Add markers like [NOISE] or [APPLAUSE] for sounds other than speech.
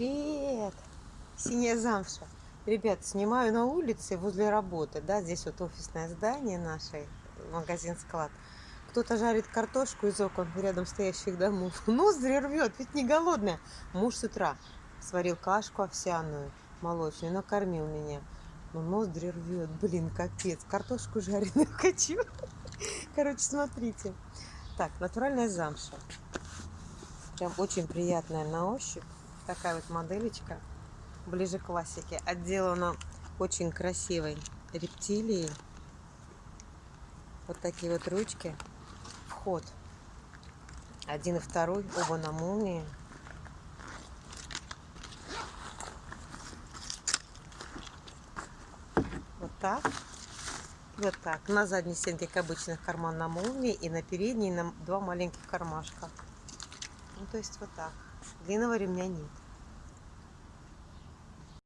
Привет! Синяя замша. Ребят, снимаю на улице возле работы. Да, здесь вот офисное здание наше, магазин-склад. Кто-то жарит картошку из окон рядом стоящих домов. [LAUGHS] Ноздри рвет, ведь не голодная. Муж с утра сварил кашку овсяную, молочную, накормил меня. Но ноздри рвет, блин, капец. Картошку жареную [LAUGHS] хочу. Короче, смотрите. Так, натуральная замша. Прям очень приятная на ощупь. Такая вот моделечка. Ближе к классике. Отделана очень красивой рептилией. Вот такие вот ручки. Вход. Один и второй. Оба на молнии. Вот так. Вот так. На задней стенке, как обычно, карман на молнии. И на передней на два маленьких кармашка. Ну, то есть вот так. Длинного ремня нет.